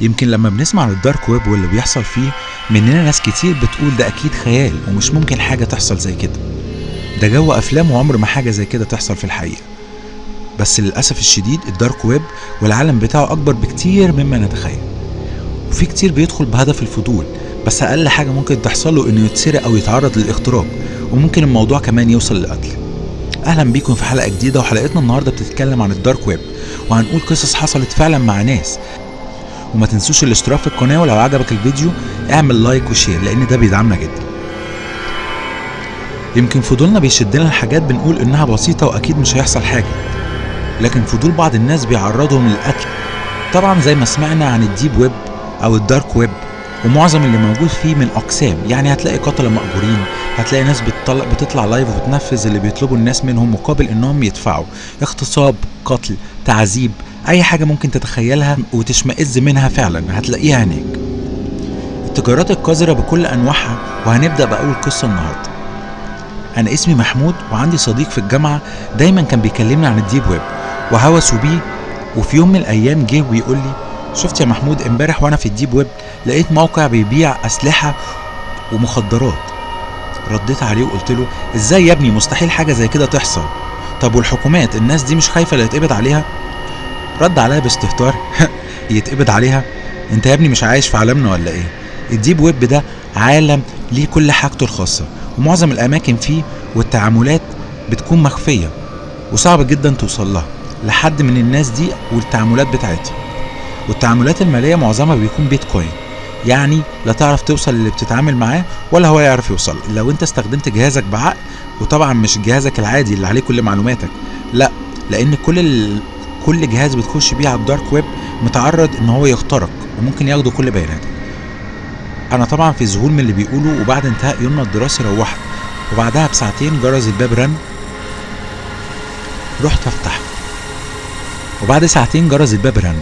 يمكن لما بنسمع عن ال dark web واللي بيحصل فيه مننا ناس كتير بتقول ده أكيد خيال ومش ممكن حاجة تحصل زي كده. ده جو أفلام وعمر ما حاجة زي كده تحصل في الحقيقة. بس للأسف الشديد ال dark web والعالم بتاعه أكبر بكتير مما نتخيل. وفي كتير بيدخل بهدف الفضول بس أقل حاجة ممكن تحصل له إنه يتسرق أو يتعرض للاختراق وممكن الموضوع كمان يوصل للقتل. أهلا بيكم في حلقة جديدة وحلقتنا النهارده بتتكلم عن ال dark web وهنقول قصص حصلت فعلا مع ناس. وما تنسوش الاشتراك في القناة ولو عجبك الفيديو اعمل like و share لأن ده بيدعمنا جدا. يمكن فضولنا بيشدنا لحاجات بنقول إنها بسيطة وأكيد مش هيحصل حاجة. لكن فضول بعض الناس بيعرضهم للقتل طبعا زي ما سمعنا عن ال deep web أو ال dark web ومعظم اللي موجود فيه من اقسام يعني هتلاقي قتلة مأجورين هتلاقي ناس بتطلع, بتطلع live وبتنفذ اللي بيطلبوا الناس منهم مقابل إنهم يدفعوا. اغتصاب قتل تعذيب أي حاجة ممكن تتخيلها وتشمئز منها فعلا هتلاقيها هناك. التجارات القذرة بكل أنواعها وهنبدأ بأول قصة النهارده. أنا اسمي محمود وعندي صديق في الجامعة دايما كان بيكلمني عن ال deep web وهوسه بيه. وفي يوم من الأيام جه ويقول لي شفت يا محمود امبارح وأنا في ال deep web لقيت موقع بيبيع أسلحة ومخدرات. رديت عليه وقلت له إزاي يا ابني؟ مستحيل حاجة زي كده تحصل. طب والحكومات؟ الناس دي مش خايفة لا يتقبض عليها؟ رد عليا باستهتار. يتقبض عليها. انت يا ابني مش عايش في عالمنا ولا إيه؟ ال deep web ده عالم ليه كل حاجته الخاصة ومعظم الأماكن فيه والتعاملات بتكون مخفية وصعب جدا توصل لها لحد من الناس دي والتعاملات بتاعتها والتعاملات المالية معظمها بيكون بيتكوين يعني لا تعرف توصل للي بتتعامل معاه ولا هو يعرف يوصل. لو انت استخدمت جهازك بعقل وطبعا مش جهازك العادي اللي عليه كل معلوماتك لا لأن كل. كل جهاز بتخش بيه على الدارك ويب متعرض إن هو يخترق وممكن ياخدوا كل بياناتك أنا طبعا في ذهول من اللي بيقولوا وبعد انتهاء يومنا الدراسي روحت. وبعدها بساعتين جرس الباب رن. رحت أفتح. وبعد ساعتين جرس الباب رن.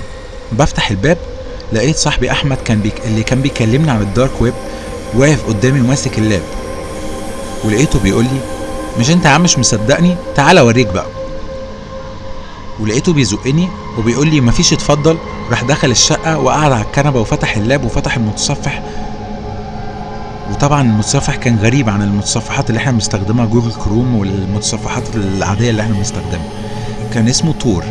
بفتح الباب لقيت صاحبي أحمد كان بيك... اللي كان بيكلمني عن ال dark web واقف قدامي وماسك ال lap. ولقيته بيقول لي مش أنت يا عم مش مصدقني؟ تعالى أوريك بقى. ولقيته بيزقني وبيقول لي مفيش اتفضل. راح دخل الشقة وقعد على الكنبة وفتح ال lap وفتح المتصفح. وطبعا المتصفح كان غريب عن المتصفحات اللي إحنا بنستخدمها جوجل كروم والمتصفحات العادية اللي إحنا بنستخدمها. كان اسمه تور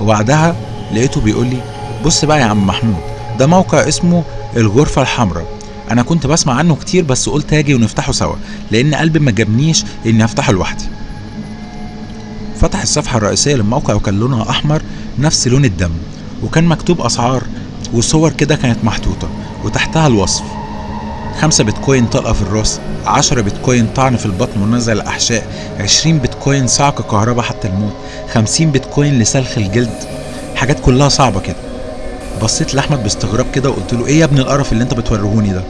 وبعدها لقيته بيقول لي بص بقى يا عم محمود ده موقع اسمه الغرفة الحمراء. أنا كنت بسمع عنه كتير بس قلت آجي ونفتحه سوا لأن قلبي ما جابنيش إني أفتحه لوحدي. فتح الصفحة الرئيسية للموقع وكان لونها أحمر نفس لون الدم وكان مكتوب أسعار وصور كده كانت محطوطة وتحتها الوصف خمسة بيتكوين طلقة في الراس عشرة بيتكوين طعن في البطن ونزع الأحشاء عشرين بيتكوين صعق كهرباء حتى الموت خمسين بيتكوين لسلخ الجلد. حاجات كلها صعبة كده. بصيت لأحمد باستغراب كده وقلت له إيه يا ابني القرف اللي أنت بتوريهوني ده؟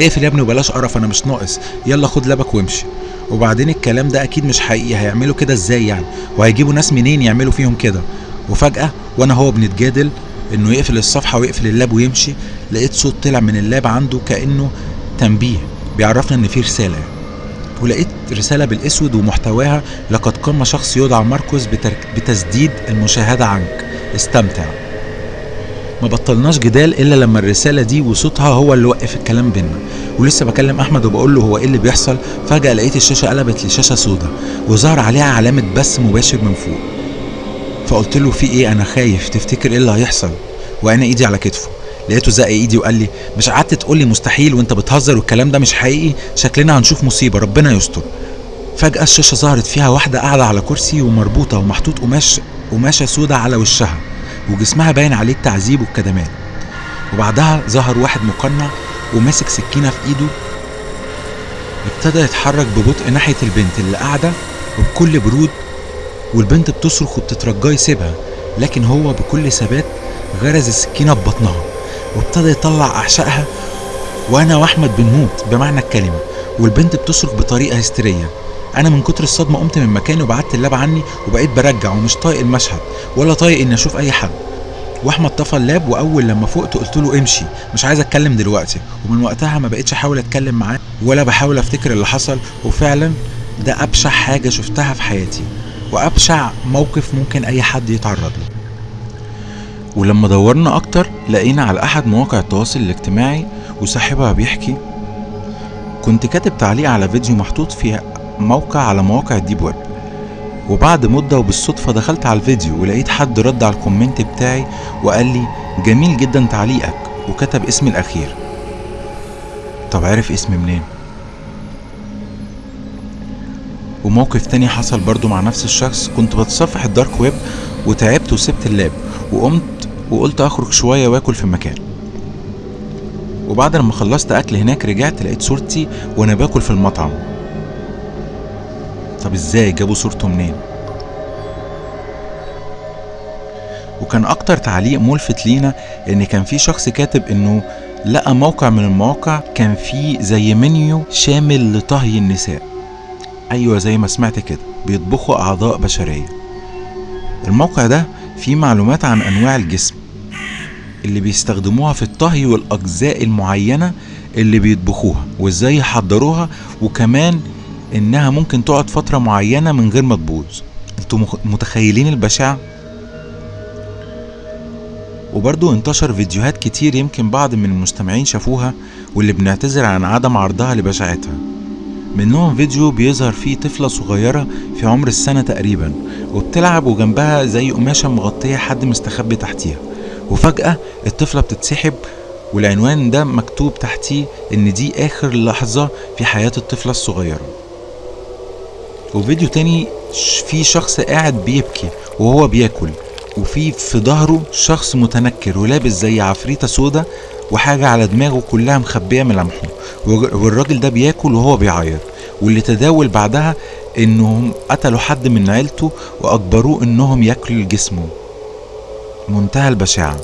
اقفل يا ابني وبلاش قرف أنا مش ناقص. يلا خد lap ك وامشي. وبعدين الكلام ده أكيد مش حقيقي هيعملوا كده إزاي يعني؟ وهيجيبوا ناس منين يعملوا فيهم كده؟ وفجأة وأنا وهو بنتجادل انه يقفل الصفحة ويقفل ال lap ويمشي لقيت صوت طلع من ال lap عنده كأنه تنبيه بيعرفنا إن في رسالة. ولقيت رسالة بالأسود ومحتواها لقد قام شخص يدعى ماركوس بتسديد المشاهدة عنك. استمتع. ما بطلناش جدال إلا لما الرسالة دي وصوتها هو اللي وقف الكلام بينا ولسه بكلم أحمد وبقول له هو إيه اللي بيحصل. فجأة لقيت الشاشة قلبت لشاشة سودا وظهر عليها علامة بث مباشر من فوق. فقلت له في إيه؟ أنا خايف. تفتكر إيه اللي هيحصل؟ وأنا إيدي على كتفه. لقيته زق إيدي وقال لي مش قعدت تقول لي مستحيل وأنت بتهزر والكلام ده مش حقيقي؟ شكلنا هنشوف مصيبة ربنا يستر. فجأة الشاشة ظهرت فيها واحدة قاعدة على كرسي ومربوطة ومحطوط قماش قماشة سودا على وشها. وجسمها باين عليه التعذيب والكدمات. وبعدها ظهر واحد مقنع وماسك سكينة في إيده. ابتدى يتحرك ببطء ناحية البنت اللي قاعدة وبكل برود والبنت بتصرخ وبتترجاه يسيبها لكن هو بكل ثبات غرز السكينة ببطنها وابتدى يطلع أعشائها وأنا وأحمد بنموت بمعنى الكلمة. والبنت بتصرخ بطريقة هستيرية. أنا من كتر الصدمة قمت من مكاني وبعدت اللاب عني وبقيت برجع ومش طايق المشهد ولا طايق إني أشوف أي حد. وأحمد طفى اللاب وأول لما فقت قلت له امشي مش عايز أتكلم دلوقتي. ومن وقتها ما بقتش أحاول أتكلم معاه ولا بحاول أفتكر اللي حصل. وفعلا ده أبشع حاجة شفتها في حياتي وأبشع موقف ممكن أي حد يتعرض له. ولما دورنا أكتر لقينا على أحد مواقع التواصل الاجتماعي وصاحبها بيحكي كنت كاتب تعليق على فيديو محطوط في موقع على مواقع ال deep web. وبعد مدة وبالصدفة دخلت على الفيديو ولقيت حد رد على ال comment بتاعي وقال لي جميل جدا تعليقك. وكتب اسمي الأخير. طب عرف اسمي منين؟ وموقف تاني حصل برضو مع نفس الشخص. كنت بتصفح الدارك ويب وتعبت وسبت اللاب وقمت وقلت أخرج شوية وآكل في مكان وبعد لما خلصت أكل هناك رجعت لقيت صورتي وأنا باكل في المطعم. طب إزاي؟ جابوا صورته منين؟ وكان أكتر تعليق ملفت لينا إن كان في شخص كاتب إنه لقى موقع من المواقع كان فيه زي منيو شامل لطهي النساء. أيوه زي ما سمعت كده بيطبخوا أعضاء بشرية. الموقع ده فيه معلومات عن أنواع الجسم اللي بيستخدموها في الطهي والأجزاء المعينة اللي بيطبخوها وإزاي يحضروها وكمان إنها ممكن تقعد فترة معينة من غير ما تبوظ. أنتوا متخيلين البشاعه وبرضو انتشر فيديوهات كتير يمكن بعض من المستمعين شافوها واللي بنعتذر عن عدم عرضها لبشاعتها. منهم فيديو بيظهر فيه طفلة صغيرة في عمر السنة تقريبا وبتلعب وجنبها زي قماشة مغطية حد مستخبي تحتيها. وفجأة الطفلة بتتسحب والعنوان ده مكتوب تحتيه إن دي آخر لحظة في حياة الطفلة الصغيرة. وفيديو تاني فيه شخص قاعد بيبكي وهو بياكل وفي في ظهره شخص متنكر ولابس زي عفريتة سودا وحاجة على دماغه كلها مخبية ملامحه والر- والراجل ده بياكل وهو بيعيط واللي تداول بعدها إنهم قتلوا حد من عيلته وأجبروه إنهم ياكلوا جسمه. منتهى البشاعة.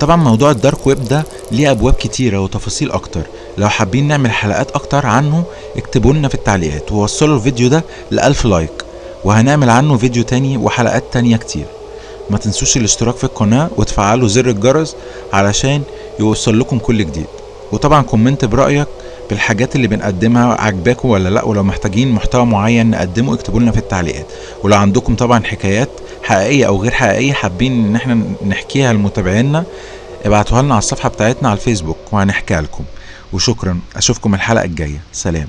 طبعا موضوع الدارك ويب ده ليه أبواب كتيرة وتفاصيل أكتر. لو حابين نعمل حلقات أكتر عنه اكتبوا لنا في التعليقات. ووصلوا الفيديو ده لألف like. وهنعمل عنه فيديو تاني وحلقات تانية كتير. ما تنسوش الاشتراك في القناة وتفعلوا زر الجرس علشان يوصل لكم كل جديد. وطبعا comment برأيك بالحاجات اللي بنقدمها عجباكم ولا لا؟ ولو محتاجين محتوى معين نقدمه اكتبوا لنا في التعليقات. ولو عندكم طبعا حكايات حقيقية أو غير حقيقية حابين إن إحنا نحكيها لمتابعينا ابعتوها لنا على الصفحة بتاعتنا على الفيسبوك وهنحكيها لكم. وشكرا أشوفكم الحلقة الجاية. سلام.